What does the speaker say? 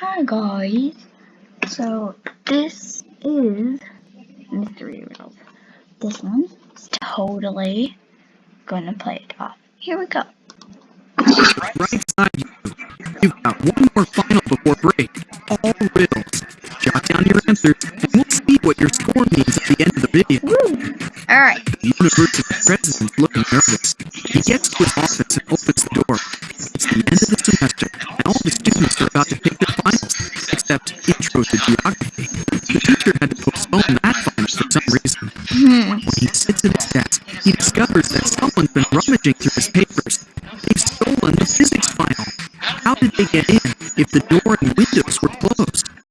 Hi guys, so this is Mystery Riddles. This one's totally gonna play it off. Here we go. Right side you. You've got one more final before break. All riddles. Jot down your answers, and we'll see what your score means at the end of the video. Woo! Alright, The university president's looking nervous. He gets to his office and opens the door. It's the end of the semester, and all the students are about to take except intro to geography. The teacher had to postpone that final for some reason. hmm, When he sits at his desk, he discovers that someone's been rummaging through his papers. They've stolen the physics file. How did they get in if the door and windows were closed?